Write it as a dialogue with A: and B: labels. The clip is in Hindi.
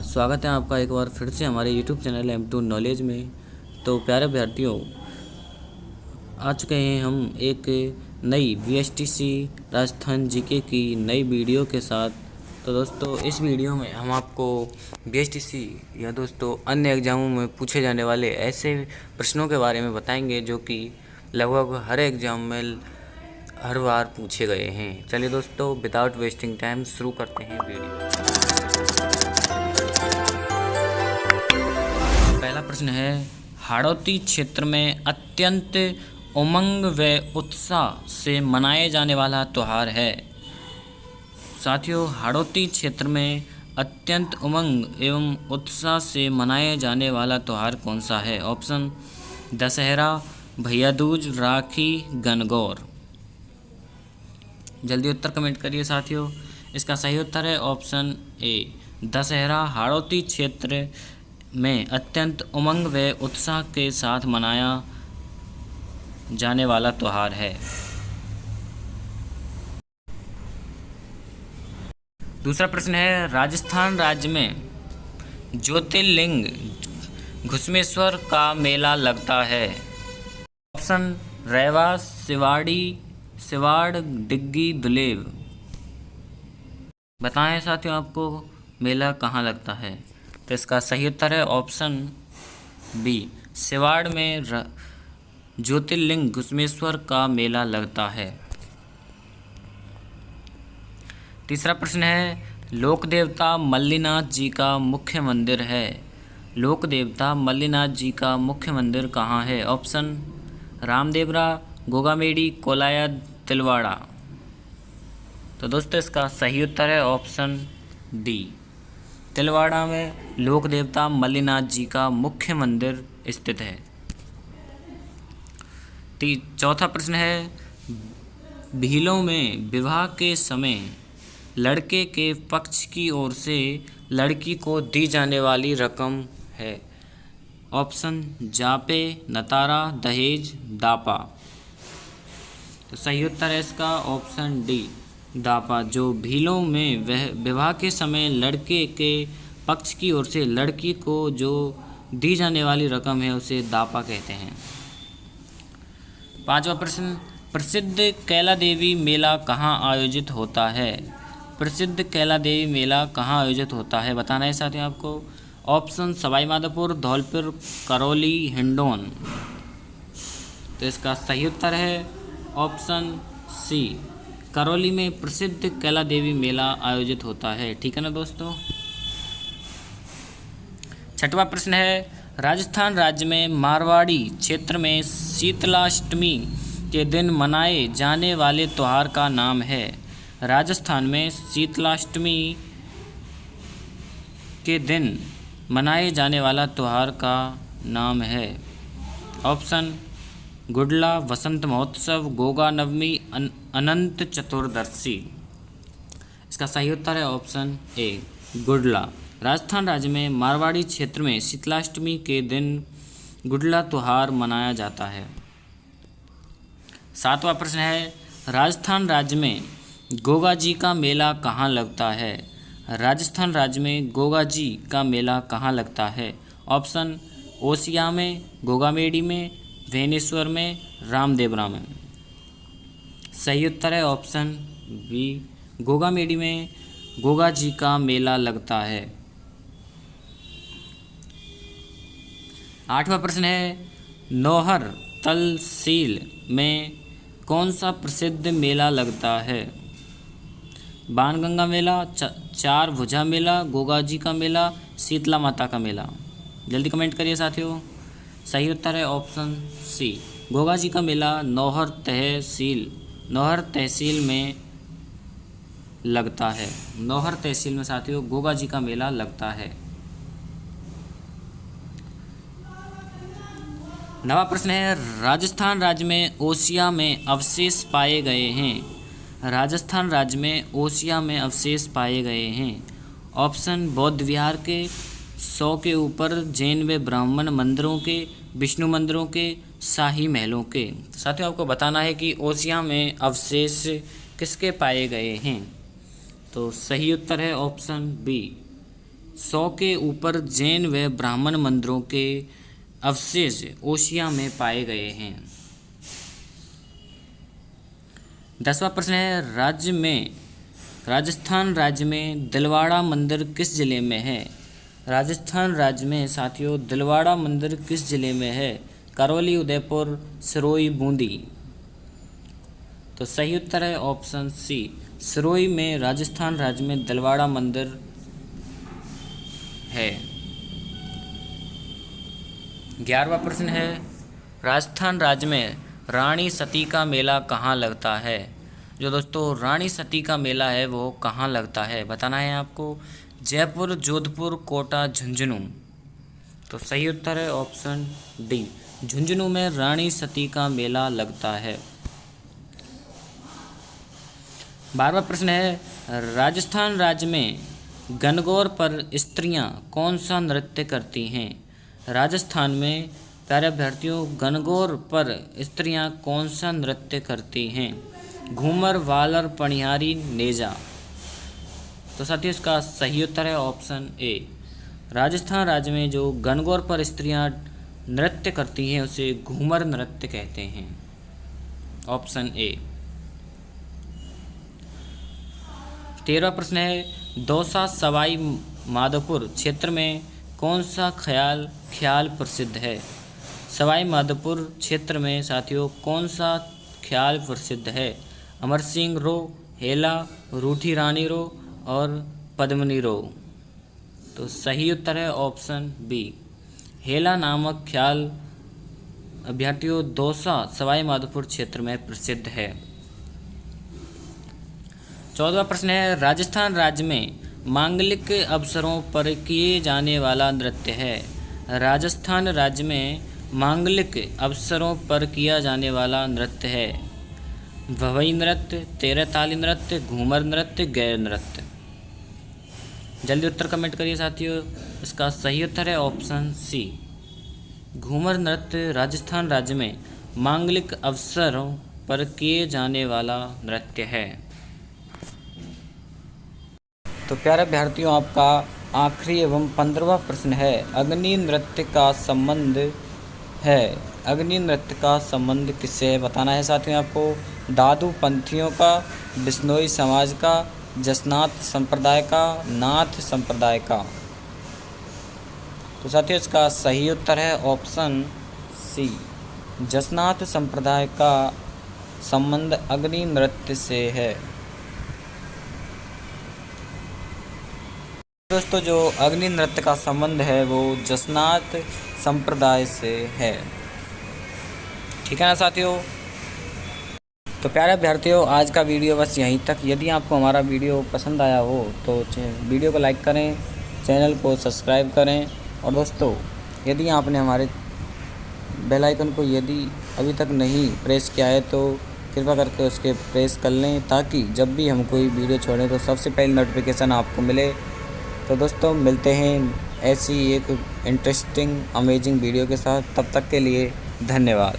A: नमस्कार, स्वागत है आपका एक बार फिर से हमारे YouTube channel M two knowledge में। तो प्यारे अभ्यर्थियों, आ चुके हैं हम एक नई वी राजस्थान जीके की नई वीडियो के साथ। तो दोस्तों, इस वीडियो में हम आपको बी एस टी सी या दोस्तों अन्य एग्ज़ामों में पूछे जाने वाले ऐसे प्रश्नों के बारे में बताएँगे जो कि लगभग हर एग्ज़ाम में हर बार पूछे गए हैं। चलिए दोस्तों विदाउट वेस्टिंग टाइम शुरू करते हैं वीडियो। प्रश्न है, हाड़ौती क्षेत्र में अत्यंत उमंग व उत्साह से मनाए जाने वाला त्यौहार है। साथियों, हाड़ौती क्षेत्र में अत्यंत उमंग एवं उत्साह से मनाए जाने वाला त्यौहार कौन सा है? ऑप्शन, दशहरा भैया दूज राखी गनगौर जल्दी उत्तर कमेंट करिए साथियों, इसका सही उत्तर है ऑप्शन ए, दशहरा, हाड़ौती क्षेत्र में अत्यंत उमंग व उत्साह के साथ मनाया जाने वाला त्यौहार है। दूसरा प्रश्न है, राजस्थान राज्य में ज्योतिर्लिंग घुसमेश्वर का मेला लगता है। ऑप्शन रेवा सिवाड़ी, सिवाड़, डिग्गी, दुलेव। बताएँ साथियों आपको मेला कहाँ लगता है? तो इसका सही उत्तर है ऑप्शन बी। सिवाड़ में ज्योतिर्लिंग घुसमेश्वर का मेला लगता है। तीसरा प्रश्न है लोक देवता मल्लीनाथ जी का मुख्य मंदिर है। लोक देवता मल्लीनाथ जी का मुख्य मंदिर कहाँ है? ऑप्शन रामदेवरा गोगामेड़ी कोलाया, तिलवाड़ा। तो दोस्तों इसका सही उत्तर है ऑप्शन डी। तिलवाड़ा में लोक देवता मल्लीनाथ जी का मुख्य मंदिर स्थित है। चौथा प्रश्न है, भीलों में विवाह के समय लड़के के पक्ष की ओर से लड़की को दी जाने वाली रकम है। ऑप्शन, जापे, नतारा, दहेज, दापा। तो सही उत्तर है इसका ऑप्शन डी। दापा, जो भीलों में वह विवाह के समय लड़के के पक्ष की ओर से लड़की को जो दी जाने वाली रकम है, उसे दापा कहते हैं। पांचवा प्रश्न, प्रसिद्ध कैला देवी मेला कहाँ आयोजित होता है? प्रसिद्ध कैला देवी मेला कहाँ आयोजित होता है? बताना है साथ आपको। ऑप्शन सवाई माधोपुर धौलपुर, करौली, हिंडोन। तो इसका सही उत्तर है ऑप्शन सी। करौली में प्रसिद्ध कैला देवी मेला आयोजित होता है। ठीक है ना दोस्तों? छठवा प्रश्न है, राजस्थान राज्य में मारवाड़ी क्षेत्र में शीतलाष्टमी के दिन मनाए जाने वाले त्यौहार का नाम है। राजस्थान में शीतलाष्टमी के दिन मनाए जाने वाला त्यौहार का नाम है। ऑप्शन, गुडला वसंत महोत्सव, गोगा नवमी अन, अनंत चतुर्दशी। इसका सही उत्तर है ऑप्शन ए गुडला। राजस्थान राज्य में मारवाड़ी क्षेत्र में शीतलाष्टमी के दिन गुडला त्यौहार मनाया जाता है। सातवां प्रश्न है राजस्थान राज्य में गोगा जी का मेला कहाँ लगता है? राजस्थान राज्य में गोगा जी का मेला कहाँ लगता है? ऑप्शन ओसिया में गोगामेड़ी में वेनेश्वर में रामदेवरा में। सही उत्तर है ऑप्शन बी, गोगा मेडी में गोगा जी का मेला लगता है। आठवां प्रश्न है, नौहर तलसील में कौन सा प्रसिद्ध मेला लगता है? बाणगंगा मेला चार भुजा मेला, गोगा जी का मेला, शीतला माता का मेला। जल्दी कमेंट करिए साथियों। सही उत्तर है ऑप्शन सी, गोगा जी का मेला, नौहर तहसील नौहर तहसील में लगता है। नौहर तहसील में साथियों, गोगा जी का मेला लगता है। नवा प्रश्न है, राजस्थान राज्य में ओसिया में अवशेष पाए गए हैं। राजस्थान राज्य में ओसिया में अवशेष पाए गए हैं। ऑप्शन, बौद्ध विहार के सौ के ऊपर, जैन व ब्राह्मण मंदिरों के, विष्णु मंदिरों के शाही महलों के। साथियों, आपको बताना है कि ओसिया में अवशेष किसके पाए गए हैं? तो सही उत्तर है ऑप्शन बी। सौ के ऊपर जैन व ब्राह्मण मंदिरों के अवशेष ओशिया में पाए गए हैं। दसवां प्रश्न है, राज्य में, राजस्थान राज्य में दिलवाड़ा मंदिर किस ज़िले में है? राजस्थान राज्य में साथियों, दिलवाड़ा मंदिर किस ज़िले में है? करौली, उदयपुर सिरोई बूंदी। तो सही उत्तर है ऑप्शन सी सिरोई में राजस्थान राज्य में दलवाड़ा मंदिर है। ग्यारहवा प्रश्न है, राजस्थान राज्य में रानी सती का मेला कहाँ लगता है? जो दोस्तों, रानी सती का मेला है, वो कहाँ लगता है? बताना है आपको, जयपुर, जोधपुर, कोटा, झुंझुनू। तो सही उत्तर है ऑप्शन डी। झुंझुनू में रानी सती का मेला लगता है। बारहवा प्रश्न है, राजस्थान राज्य में गनगौर पर स्त्रियाँ कौन सा नृत्य करती हैं? राजस्थान में प्यारे अभ्यर्थियों गनगौर पर स्त्रियाँ कौन सा नृत्य करती हैं? घूमर, वालर पणिहारी नेजा। तो साथियों, इसका सही उत्तर है ऑप्शन ए। राजस्थान राज्य में जो गनगौर पर स्त्रियाँ नृत्य करती हैं, उसे घूमर नृत्य कहते हैं। Option A. तेरहवा प्रश्न है। दौसा, सवाई माधोपुर क्षेत्र में कौन सा ख्याल ख्याल प्रसिद्ध है? सवाई माधोपुर क्षेत्र में साथियों, कौन सा ख्याल प्रसिद्ध है? अमर सिंह रो, हेला, रूठी रानी रो और पद्मनी रो। तो सही उत्तर है ऑप्शन बी। हेला नामक ख्याल अभ्यर्थियों दौसा सवाई माधोपुर क्षेत्र में प्रसिद्ध है। चौदवा प्रश्न है, राजस्थान राज्य में मांगलिक अवसरों पर किए जाने वाला नृत्य है। राजस्थान राज्य में मांगलिक अवसरों पर किया जाने वाला नृत्य है। भवई नृत्य तेरह ताली नृत्य, घूमर नृत्य, गैर नृत्य। जल्दी उत्तर कमेंट करिए साथियों। इसका सही उत्तर है ऑप्शन सी घूमर नृत्य राजस्थान राज्य में मांगलिक अवसरों पर किए जाने वाला नृत्य है। तो प्यारे अभ्यर्थियों, आपका आखिरी एवं पंद्रहवा प्रश्न है, अग्नि नृत्य का संबंध है। अग्नि नृत्य का संबंध किससे बताना है साथियों आपको। दादू पंथियों का, बिश्नोई समाज का जसनाथ संप्रदाय का, नाथ संप्रदाय का। तो साथियों, इसका सही उत्तर है ऑप्शन सी। जसनाथ संप्रदाय का संबंध अग्नि नृत्य से है। दोस्तों, जो अग्नि नृत्य का संबंध है, वो जसनाथ संप्रदाय से है। ठीक है ना साथियों? तो प्यारे अभ्यर्थियों, आज का वीडियो बस यहीं तक। यदि आपको हमारा वीडियो पसंद आया हो तो वीडियो को लाइक करें, चैनल को सब्सक्राइब करें। और दोस्तों, यदि आपने हमारे बेल आइकन को यदि अभी तक नहीं प्रेस किया है तो कृपया करके उसके प्रेस कर लें, ताकि जब भी हम कोई वीडियो छोड़ें तो सबसे पहले नोटिफिकेशन आपको मिले। तो दोस्तों, मिलते हैं ऐसी एक इंटरेस्टिंग अमेजिंग वीडियो के साथ। तब तक के लिए धन्यवाद।